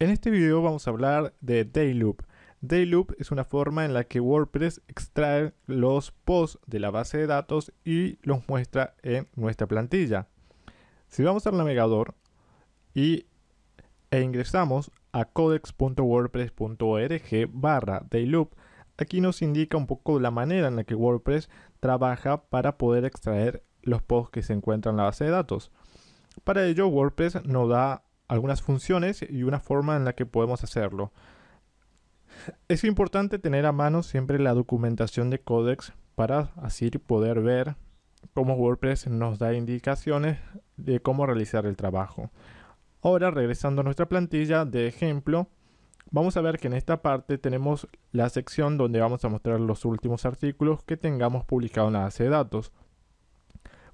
En este video vamos a hablar de Dayloop. Dayloop es una forma en la que WordPress extrae los posts de la base de datos y los muestra en nuestra plantilla. Si vamos al navegador y, e ingresamos a codex.wordpress.org barra Dayloop, aquí nos indica un poco la manera en la que WordPress trabaja para poder extraer los posts que se encuentran en la base de datos. Para ello, WordPress nos da algunas funciones y una forma en la que podemos hacerlo. Es importante tener a mano siempre la documentación de Codex para así poder ver cómo WordPress nos da indicaciones de cómo realizar el trabajo. Ahora, regresando a nuestra plantilla de ejemplo, vamos a ver que en esta parte tenemos la sección donde vamos a mostrar los últimos artículos que tengamos publicado en la base de datos.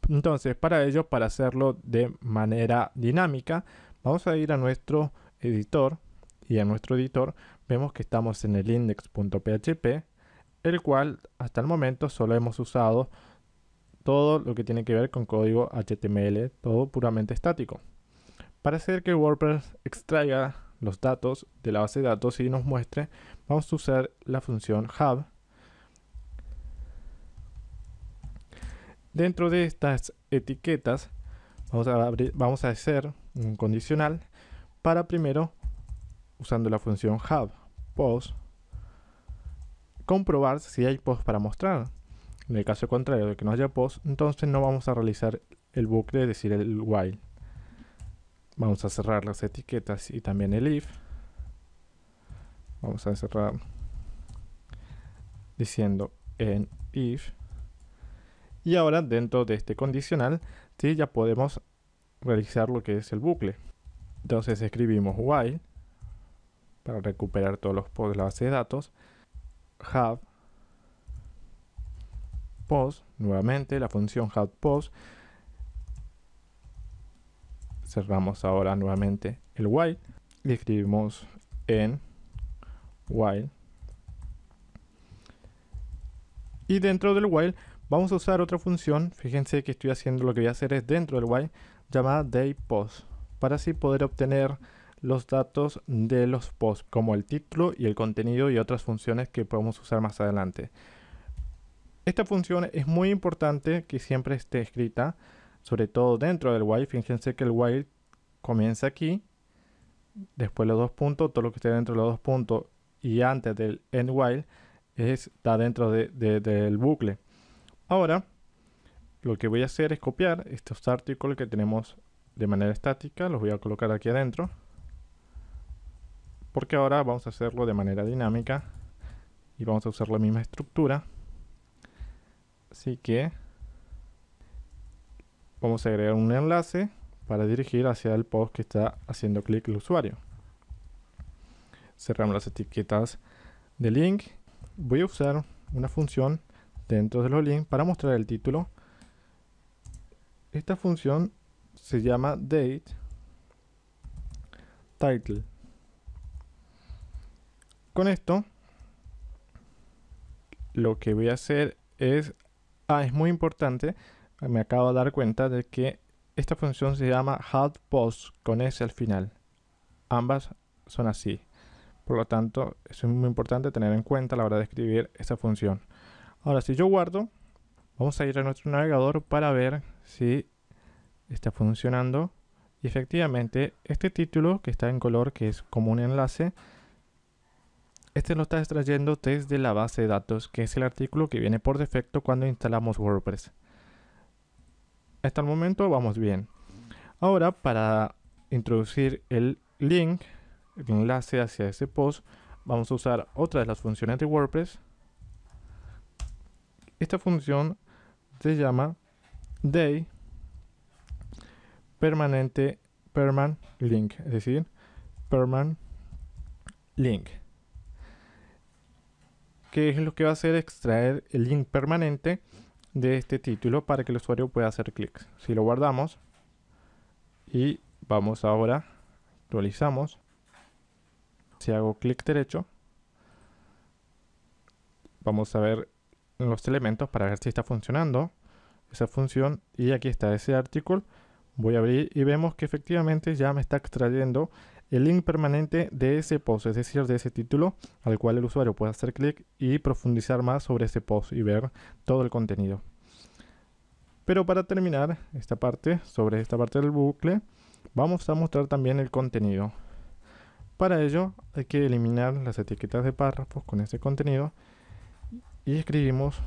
Entonces, para ello, para hacerlo de manera dinámica, vamos a ir a nuestro editor y en nuestro editor vemos que estamos en el index.php, el cual hasta el momento solo hemos usado todo lo que tiene que ver con código HTML, todo puramente estático. Para hacer que WordPress extraiga los datos de la base de datos y nos muestre, vamos a usar la función hub Dentro de estas etiquetas vamos a, vamos a hacer un condicional para primero, usando la función hub post, comprobar si hay post para mostrar. En el caso contrario de que no haya post, entonces no vamos a realizar el bucle, es decir, el while. Vamos a cerrar las etiquetas y también el if. Vamos a cerrar diciendo en if y ahora dentro de este condicional, sí, ya podemos realizar lo que es el bucle. Entonces escribimos while para recuperar todos los posts de la base de datos. Have post, nuevamente la función have post. Cerramos ahora nuevamente el while y escribimos en while. Y dentro del while Vamos a usar otra función, fíjense que estoy haciendo lo que voy a hacer es dentro del while, llamada dayPost, para así poder obtener los datos de los posts, como el título y el contenido y otras funciones que podemos usar más adelante. Esta función es muy importante que siempre esté escrita, sobre todo dentro del while. Fíjense que el while comienza aquí, después los dos puntos, todo lo que esté dentro de los dos puntos y antes del end while está dentro del bucle. Ahora, lo que voy a hacer es copiar estos artículos que tenemos de manera estática, los voy a colocar aquí adentro. Porque ahora vamos a hacerlo de manera dinámica y vamos a usar la misma estructura. Así que vamos a agregar un enlace para dirigir hacia el post que está haciendo clic el usuario. Cerramos las etiquetas de link. Voy a usar una función dentro de los links para mostrar el título. Esta función se llama date title. Con esto, lo que voy a hacer es, ah, es muy importante, me acabo de dar cuenta de que esta función se llama hot post con s al final. Ambas son así. Por lo tanto, es muy importante tener en cuenta a la hora de escribir esta función. Ahora, si yo guardo, vamos a ir a nuestro navegador para ver si está funcionando. Y efectivamente, este título que está en color, que es como un enlace, este lo está extrayendo desde la base de datos, que es el artículo que viene por defecto cuando instalamos WordPress. Hasta el momento vamos bien. Ahora, para introducir el link, el enlace hacia ese post, vamos a usar otra de las funciones de WordPress, esta función se llama day permanente perman link, es decir, perman link. Que es lo que va a hacer extraer el link permanente de este título para que el usuario pueda hacer clics. Si lo guardamos y vamos ahora, actualizamos. Si hago clic derecho, vamos a ver los elementos para ver si está funcionando esa función y aquí está ese artículo voy a abrir y vemos que efectivamente ya me está extrayendo el link permanente de ese post, es decir, de ese título al cual el usuario puede hacer clic y profundizar más sobre ese post y ver todo el contenido. Pero para terminar esta parte, sobre esta parte del bucle, vamos a mostrar también el contenido. Para ello hay que eliminar las etiquetas de párrafos con ese contenido y escribimos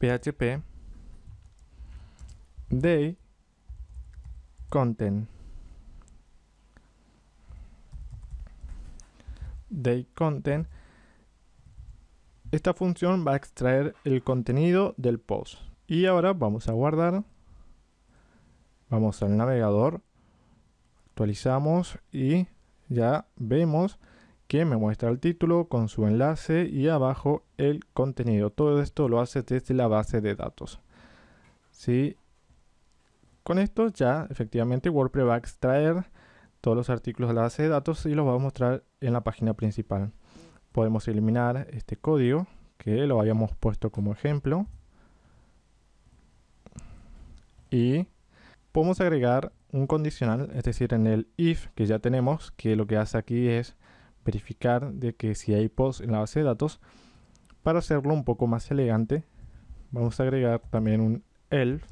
php day content. Day content. Esta función va a extraer el contenido del post. Y ahora vamos a guardar. Vamos al navegador. Actualizamos y ya vemos que me muestra el título con su enlace y abajo el contenido. Todo esto lo hace desde la base de datos. ¿Sí? Con esto ya efectivamente WordPress va a extraer todos los artículos de la base de datos y los va a mostrar en la página principal. Podemos eliminar este código que lo habíamos puesto como ejemplo. Y podemos agregar un condicional, es decir, en el if que ya tenemos, que lo que hace aquí es verificar de que si hay post en la base de datos, para hacerlo un poco más elegante, vamos a agregar también un else.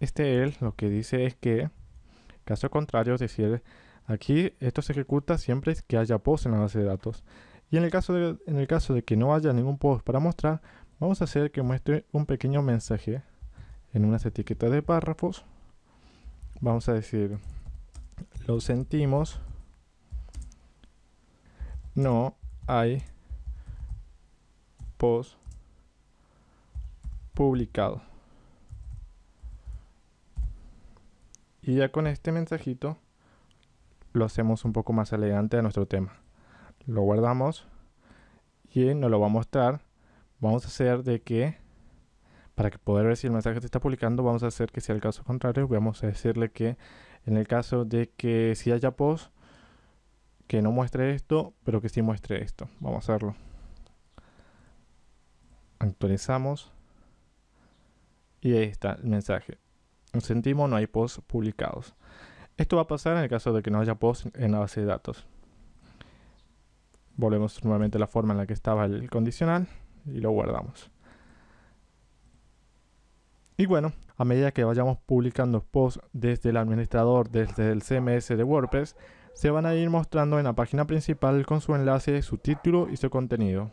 Este else lo que dice es que, caso contrario, es decir, aquí esto se ejecuta siempre que haya post en la base de datos. Y en el caso de, en el caso de que no haya ningún post para mostrar, vamos a hacer que muestre un pequeño mensaje en unas etiquetas de párrafos. Vamos a decir, lo sentimos no hay post publicado. Y ya con este mensajito lo hacemos un poco más elegante a nuestro tema. Lo guardamos y nos lo va a mostrar. Vamos a hacer de que, para que poder ver si el mensaje se está publicando, vamos a hacer que sea el caso contrario. Vamos a decirle que en el caso de que si haya post, que no muestre esto, pero que sí muestre esto. Vamos a hacerlo. Actualizamos. Y ahí está el mensaje. Sentimos no hay posts publicados. Esto va a pasar en el caso de que no haya posts en la base de datos. Volvemos nuevamente a la forma en la que estaba el condicional y lo guardamos. Y bueno, a medida que vayamos publicando posts desde el administrador, desde el CMS de WordPress, se van a ir mostrando en la página principal con su enlace, su título y su contenido.